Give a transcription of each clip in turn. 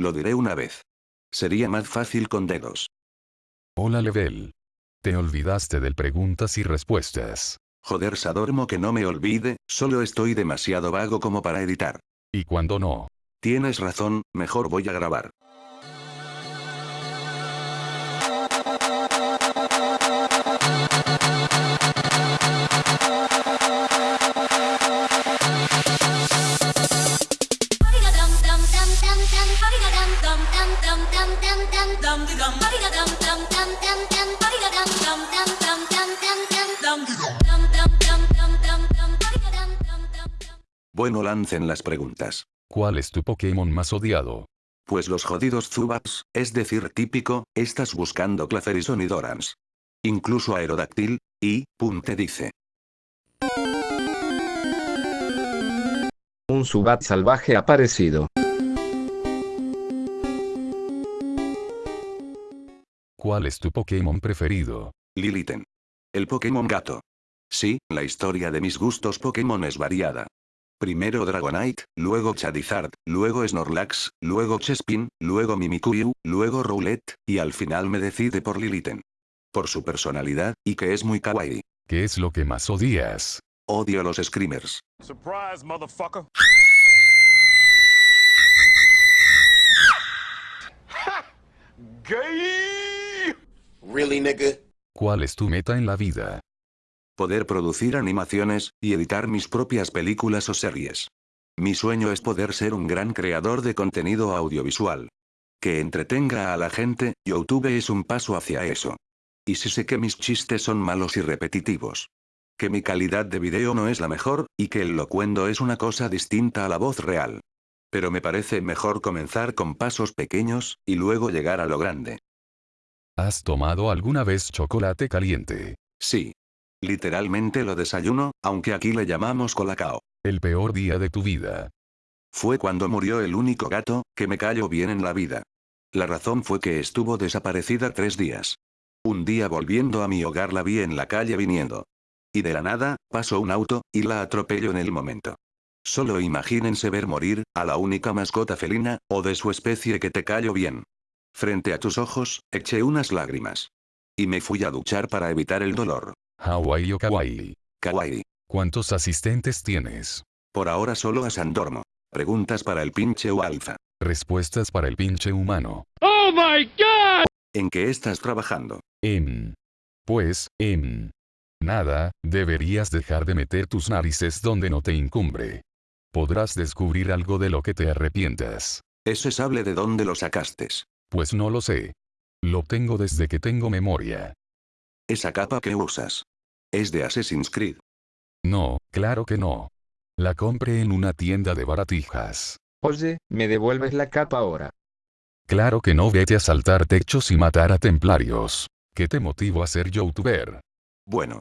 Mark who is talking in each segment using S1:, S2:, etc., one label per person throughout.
S1: Lo diré una vez. Sería más fácil con dedos.
S2: Hola Level. Te olvidaste del preguntas y respuestas.
S1: Joder Sadormo que no me olvide, solo estoy demasiado vago como para editar.
S2: ¿Y cuando no?
S1: Tienes razón, mejor voy a grabar. Bueno lancen las preguntas.
S2: ¿Cuál es tu Pokémon más odiado?
S1: Pues los jodidos Zubats, es decir típico, estás buscando Clacerison y Dorans. Incluso Aerodactyl, y, pum te dice.
S3: Un Zubat salvaje aparecido.
S2: ¿Cuál es tu Pokémon preferido?
S1: Liliten. El Pokémon gato. Sí, la historia de mis gustos Pokémon es variada. Primero Dragonite, luego Charizard, luego Snorlax, luego Chespin, luego Mimikyu, luego Rowlet, y al final me decide por Liliten. Por su personalidad, y que es muy kawaii.
S2: ¿Qué es lo que más odias?
S1: Odio los screamers.
S4: Surprise, motherfucker. Gay.
S5: Really, nigga?
S2: ¿Cuál es tu meta en la vida?
S1: Poder producir animaciones, y editar mis propias películas o series. Mi sueño es poder ser un gran creador de contenido audiovisual. Que entretenga a la gente, YouTube es un paso hacia eso. Y si sé que mis chistes son malos y repetitivos. Que mi calidad de video no es la mejor, y que el locuendo es una cosa distinta a la voz real. Pero me parece mejor comenzar con pasos pequeños, y luego llegar a lo grande.
S2: ¿Has tomado alguna vez chocolate caliente?
S1: Sí. Literalmente lo desayuno, aunque aquí le llamamos colacao.
S2: El peor día de tu vida.
S1: Fue cuando murió el único gato, que me cayó bien en la vida. La razón fue que estuvo desaparecida tres días. Un día volviendo a mi hogar la vi en la calle viniendo. Y de la nada, pasó un auto, y la atropelló en el momento. Solo imagínense ver morir, a la única mascota felina, o de su especie que te cayó bien. Frente a tus ojos, eché unas lágrimas. Y me fui a duchar para evitar el dolor.
S2: Hawaii o Kawaii.
S1: Kawaii.
S2: ¿Cuántos asistentes tienes?
S1: Por ahora solo a Sandormo. Preguntas para el pinche o alfa.
S2: Respuestas para el pinche humano.
S1: ¿En qué estás trabajando?
S2: En. Pues, en. Nada, deberías dejar de meter tus narices donde no te incumbre. Podrás descubrir algo de lo que te arrepientas.
S1: ¿Ese sable de dónde lo sacaste?
S2: Pues no lo sé. Lo tengo desde que tengo memoria.
S1: Esa capa que usas. Es de Assassin's Creed.
S2: No, claro que no. La compré en una tienda de baratijas.
S3: Oye, ¿me devuelves la capa ahora?
S2: Claro que no vete a saltar techos y matar a templarios. ¿Qué te motivó a ser youtuber?
S1: Bueno.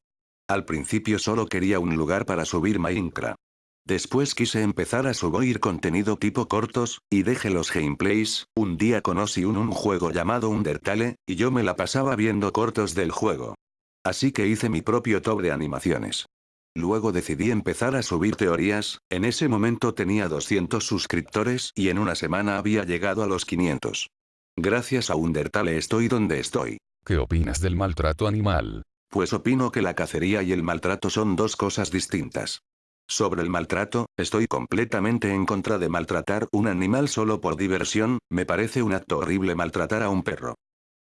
S1: Al principio solo quería un lugar para subir Minecraft. Después quise empezar a subir contenido tipo cortos, y dejé los gameplays, un día conocí un, un juego llamado Undertale, y yo me la pasaba viendo cortos del juego. Así que hice mi propio top de animaciones. Luego decidí empezar a subir teorías, en ese momento tenía 200 suscriptores y en una semana había llegado a los 500. Gracias a Undertale estoy donde estoy.
S2: ¿Qué opinas del maltrato animal?
S1: Pues opino que la cacería y el maltrato son dos cosas distintas. Sobre el maltrato, estoy completamente en contra de maltratar un animal solo por diversión, me parece un acto horrible maltratar a un perro.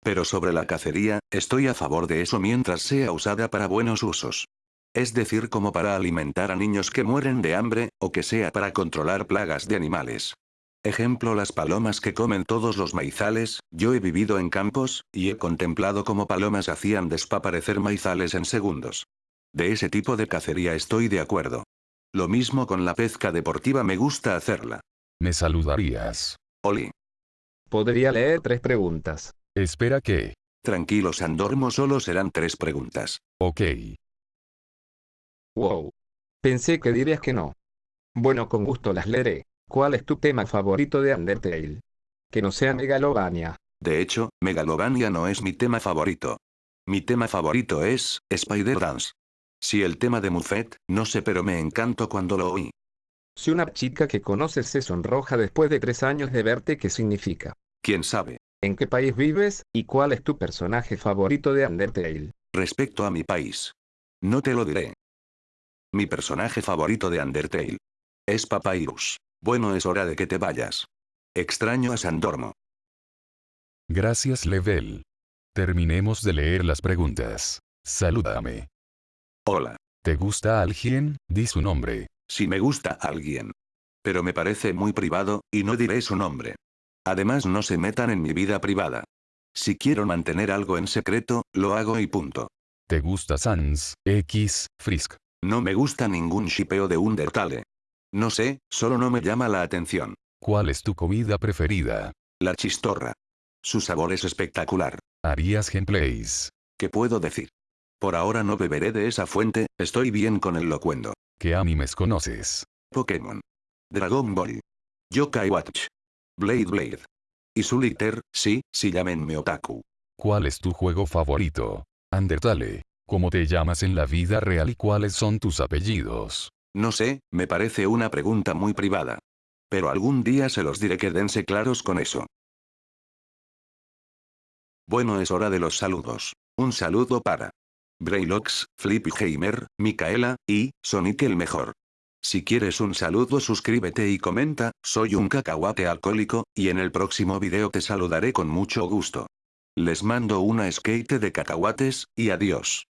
S1: Pero sobre la cacería, estoy a favor de eso mientras sea usada para buenos usos. Es decir como para alimentar a niños que mueren de hambre, o que sea para controlar plagas de animales. Ejemplo las palomas que comen todos los maizales, yo he vivido en campos, y he contemplado cómo palomas hacían desaparecer maizales en segundos. De ese tipo de cacería estoy de acuerdo. Lo mismo con la pesca deportiva me gusta hacerla.
S2: ¿Me saludarías?
S1: Oli.
S3: Podría leer tres preguntas.
S2: Espera que.
S1: Tranquilo Sandormo solo serán tres preguntas.
S2: Ok.
S3: Wow. Pensé que dirías que no. Bueno, con gusto las leeré. ¿Cuál es tu tema favorito de Undertale? Que no sea Megalovania.
S1: De hecho, Megalovania no es mi tema favorito. Mi tema favorito es, Spider Dance. Si el tema de Muffet, no sé pero me encantó cuando lo oí.
S3: Si una chica que conoces se sonroja después de tres años de verte, ¿qué significa?
S1: ¿Quién sabe?
S3: ¿En qué país vives? ¿Y cuál es tu personaje favorito de Undertale?
S1: Respecto a mi país. No te lo diré. Mi personaje favorito de Undertale. Es Papyrus. Bueno es hora de que te vayas. Extraño a Sandormo.
S2: Gracias Level. Terminemos de leer las preguntas. Salúdame.
S1: Hola.
S2: ¿Te gusta alguien? Di su nombre.
S1: Si me gusta alguien. Pero me parece muy privado, y no diré su nombre. Además no se metan en mi vida privada. Si quiero mantener algo en secreto, lo hago y punto.
S2: ¿Te gusta Sans, X, Frisk?
S1: No me gusta ningún shipeo de Undertale. No sé, solo no me llama la atención.
S2: ¿Cuál es tu comida preferida?
S1: La chistorra. Su sabor es espectacular.
S2: ¿Harías gameplays?
S1: ¿Qué puedo decir? Por ahora no beberé de esa fuente, estoy bien con el locuendo.
S2: ¿Qué animes conoces?
S1: Pokémon. Dragon Ball. Yokai Watch. Blade Blade. Y Solitaire, sí, sí llámenme otaku.
S2: ¿Cuál es tu juego favorito? Undertale. ¿Cómo te llamas en la vida real y cuáles son tus apellidos?
S1: No sé, me parece una pregunta muy privada. Pero algún día se los diré que dense claros con eso. Bueno es hora de los saludos. Un saludo para Braylox, Flippyheimer, Micaela, y, Sonic el mejor. Si quieres un saludo suscríbete y comenta, soy un cacahuate alcohólico, y en el próximo video te saludaré con mucho gusto. Les mando una skate de cacahuates, y adiós.